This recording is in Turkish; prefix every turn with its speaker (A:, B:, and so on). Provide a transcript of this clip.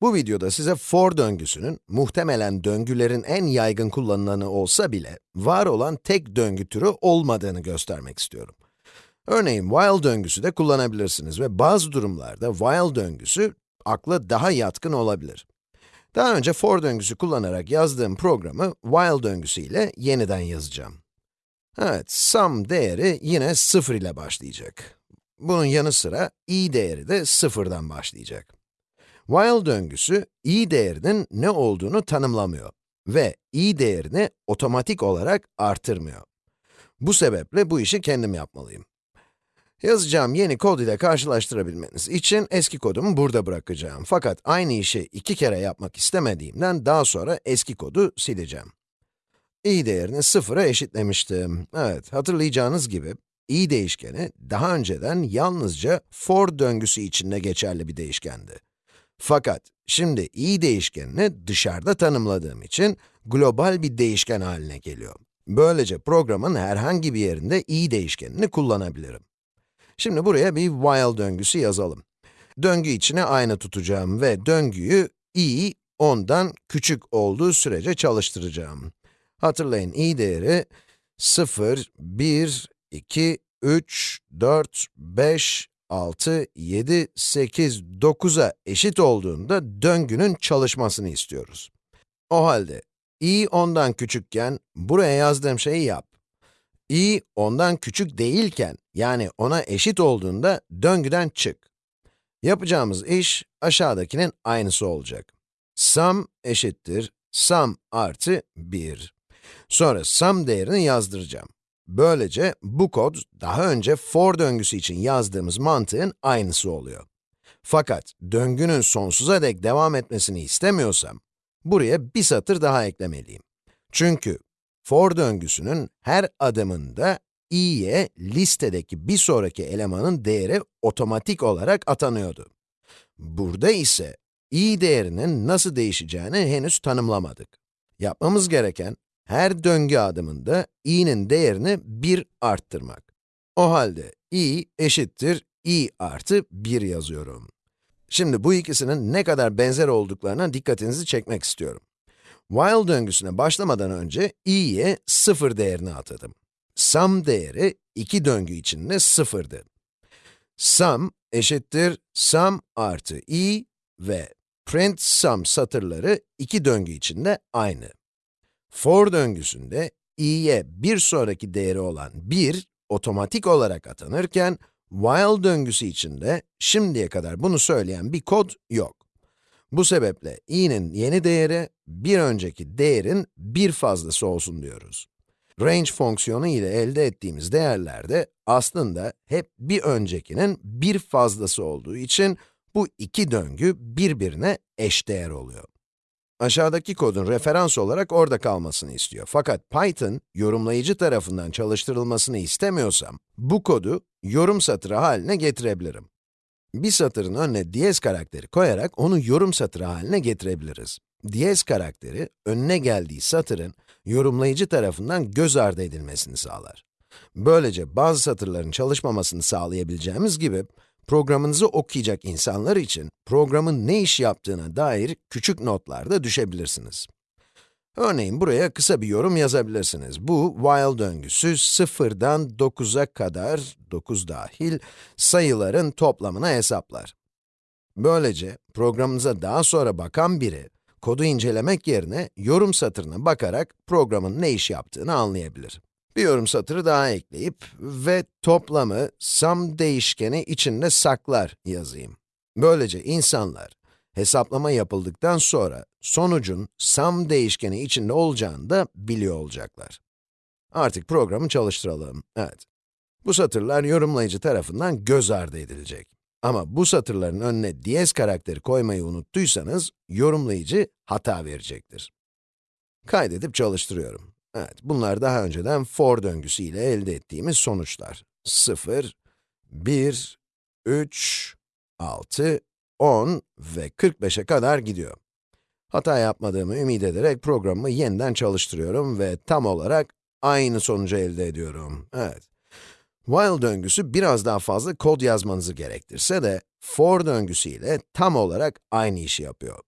A: Bu videoda size for döngüsünün, muhtemelen döngülerin en yaygın kullanılanı olsa bile, var olan tek döngü türü olmadığını göstermek istiyorum. Örneğin while döngüsü de kullanabilirsiniz ve bazı durumlarda while döngüsü akla daha yatkın olabilir. Daha önce for döngüsü kullanarak yazdığım programı while döngüsü ile yeniden yazacağım. Evet, sum değeri yine 0 ile başlayacak. Bunun yanı sıra i değeri de sıfırdan başlayacak. While döngüsü i değerinin ne olduğunu tanımlamıyor ve i değerini otomatik olarak artırmıyor. Bu sebeple bu işi kendim yapmalıyım. Yazacağım yeni kod ile karşılaştırabilmeniz için eski kodumu burada bırakacağım. Fakat aynı işi iki kere yapmak istemediğimden daha sonra eski kodu sileceğim. i değerini sıfıra eşitlemiştim. Evet, hatırlayacağınız gibi i değişkeni daha önceden yalnızca for döngüsü içinde geçerli bir değişkendi. Fakat şimdi i değişkenini dışarıda tanımladığım için global bir değişken haline geliyor. Böylece programın herhangi bir yerinde i değişkenini kullanabilirim. Şimdi buraya bir while döngüsü yazalım. Döngü içine aynı tutacağım ve döngüyü i ondan küçük olduğu sürece çalıştıracağım. Hatırlayın i değeri 0, 1, 2, 3, 4, 5, 6, 7, 8, 9'a eşit olduğunda döngünün çalışmasını istiyoruz. O halde i ondan küçükken buraya yazdığım şeyi yap. i ondan küçük değilken, yani ona eşit olduğunda döngüden çık. Yapacağımız iş aşağıdakinin aynısı olacak. sum eşittir sum artı 1. Sonra sum değerini yazdıracağım. Böylece bu kod, daha önce for döngüsü için yazdığımız mantığın aynısı oluyor. Fakat döngünün sonsuza dek devam etmesini istemiyorsam, buraya bir satır daha eklemeliyim. Çünkü for döngüsünün her adımında i'ye listedeki bir sonraki elemanın değeri otomatik olarak atanıyordu. Burada ise i değerinin nasıl değişeceğini henüz tanımlamadık. Yapmamız gereken, her döngü adımında i'nin değerini 1 arttırmak. O halde i eşittir i artı 1 yazıyorum. Şimdi bu ikisinin ne kadar benzer olduklarına dikkatinizi çekmek istiyorum. While döngüsüne başlamadan önce i'ye 0 değerini atadım. Sum değeri iki döngü içinde 0'dı. Sum eşittir sum artı i ve print sum satırları iki döngü içinde aynı. For döngüsünde i'ye bir sonraki değeri olan 1 otomatik olarak atanırken, while döngüsü içinde şimdiye kadar bunu söyleyen bir kod yok. Bu sebeple i'nin yeni değeri, bir önceki değerin bir fazlası olsun diyoruz. Range fonksiyonu ile elde ettiğimiz değerler de aslında hep bir öncekinin bir fazlası olduğu için bu iki döngü birbirine eşdeğer oluyor. Aşağıdaki kodun referans olarak orada kalmasını istiyor. Fakat Python, yorumlayıcı tarafından çalıştırılmasını istemiyorsam, bu kodu yorum satırı haline getirebilirim. Bir satırın önüne diyez karakteri koyarak onu yorum satırı haline getirebiliriz. Diyez karakteri, önüne geldiği satırın yorumlayıcı tarafından göz ardı edilmesini sağlar. Böylece bazı satırların çalışmamasını sağlayabileceğimiz gibi, programınızı okuyacak insanlar için programın ne iş yaptığına dair küçük notlar da düşebilirsiniz. Örneğin buraya kısa bir yorum yazabilirsiniz. Bu while döngüsü 0'dan 9'a kadar, 9 dahil, sayıların toplamını hesaplar. Böylece programınıza daha sonra bakan biri, kodu incelemek yerine yorum satırına bakarak programın ne iş yaptığını anlayabilir. Bir yorum satırı daha ekleyip ve toplamı sum değişkeni içinde saklar yazayım. Böylece insanlar hesaplama yapıldıktan sonra sonucun sum değişkeni içinde olacağını da biliyor olacaklar. Artık programı çalıştıralım. Evet. Bu satırlar yorumlayıcı tarafından göz ardı edilecek. Ama bu satırların önüne diyez karakteri koymayı unuttuysanız, yorumlayıcı hata verecektir. Kaydedip çalıştırıyorum. Evet, bunlar daha önceden for döngüsü ile elde ettiğimiz sonuçlar. 0, 1, 3, 6, 10 ve 45'e kadar gidiyor. Hata yapmadığımı ümit ederek programımı yeniden çalıştırıyorum ve tam olarak aynı sonucu elde ediyorum. Evet. While döngüsü biraz daha fazla kod yazmanızı gerektirse de, for döngüsü ile tam olarak aynı işi yapıyor.